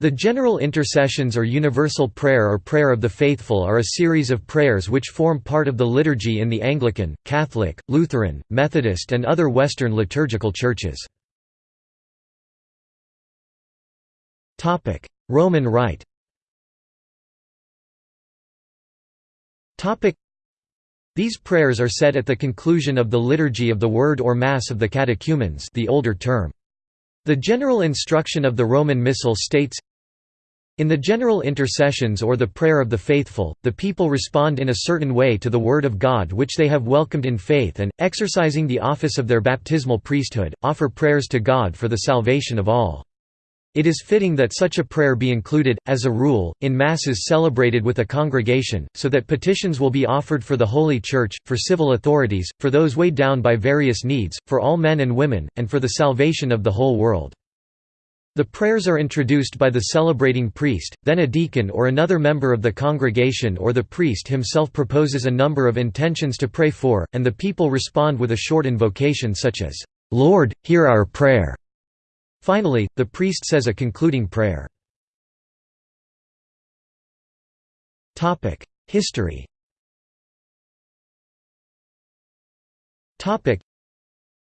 The general intercessions or universal prayer or prayer of the faithful are a series of prayers which form part of the liturgy in the Anglican, Catholic, Lutheran, Methodist and other Western liturgical churches. Roman Rite These prayers are said at the conclusion of the Liturgy of the Word or Mass of the catechumens the older term. The general instruction of the Roman Missal states, in the general intercessions or the prayer of the faithful, the people respond in a certain way to the Word of God which they have welcomed in faith and, exercising the office of their baptismal priesthood, offer prayers to God for the salvation of all. It is fitting that such a prayer be included, as a rule, in Masses celebrated with a congregation, so that petitions will be offered for the Holy Church, for civil authorities, for those weighed down by various needs, for all men and women, and for the salvation of the whole world. The prayers are introduced by the celebrating priest, then a deacon or another member of the congregation or the priest himself proposes a number of intentions to pray for, and the people respond with a short invocation such as, "'Lord, hear our prayer'". Finally, the priest says a concluding prayer. History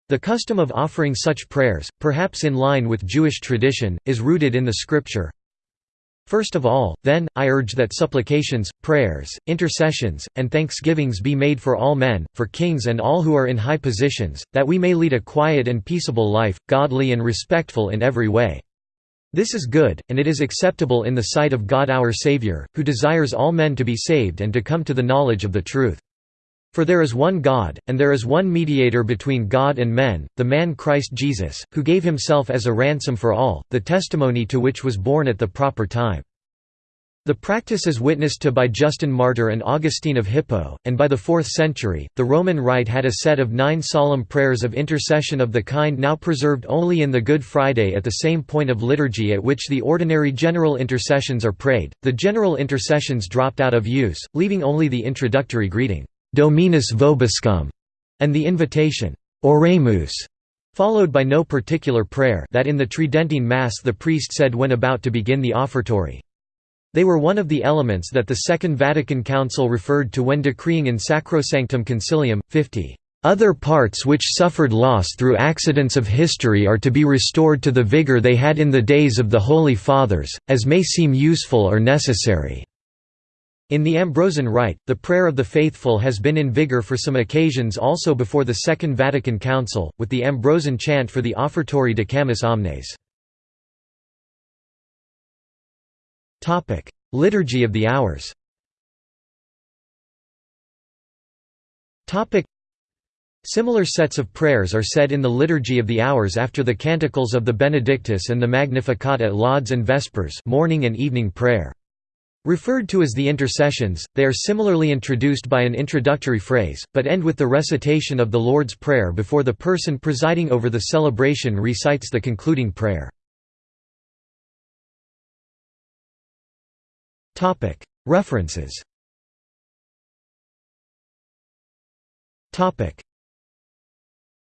the custom of offering such prayers, perhaps in line with Jewish tradition, is rooted in the Scripture. First of all, then, I urge that supplications, prayers, intercessions, and thanksgivings be made for all men, for kings and all who are in high positions, that we may lead a quiet and peaceable life, godly and respectful in every way. This is good, and it is acceptable in the sight of God our Saviour, who desires all men to be saved and to come to the knowledge of the truth. For there is one God, and there is one mediator between God and men, the man Christ Jesus, who gave himself as a ransom for all, the testimony to which was borne at the proper time. The practice is witnessed to by Justin Martyr and Augustine of Hippo, and by the 4th century, the Roman Rite had a set of nine solemn prayers of intercession of the kind now preserved only in the Good Friday at the same point of liturgy at which the ordinary general intercessions are prayed. The general intercessions dropped out of use, leaving only the introductory greeting. Dominus vobiscum, and the invitation, Oremus, followed by no particular prayer that in the Tridentine Mass the priest said when about to begin the offertory. They were one of the elements that the Second Vatican Council referred to when decreeing in Sacrosanctum Concilium, 50. Other parts which suffered loss through accidents of history are to be restored to the vigour they had in the days of the Holy Fathers, as may seem useful or necessary. In the Ambrosian Rite, the prayer of the faithful has been in vigor for some occasions also before the Second Vatican Council, with the Ambrosian chant for the offertory Camus Omnes. Liturgy of the Hours Similar sets of prayers are said in the Liturgy of the Hours after the canticles of the Benedictus and the Magnificat at Lauds and Vespers morning and evening prayer. Referred to as the intercessions, they are similarly introduced by an introductory phrase, but end with the recitation of the Lord's Prayer before the person presiding over the celebration recites the concluding prayer. References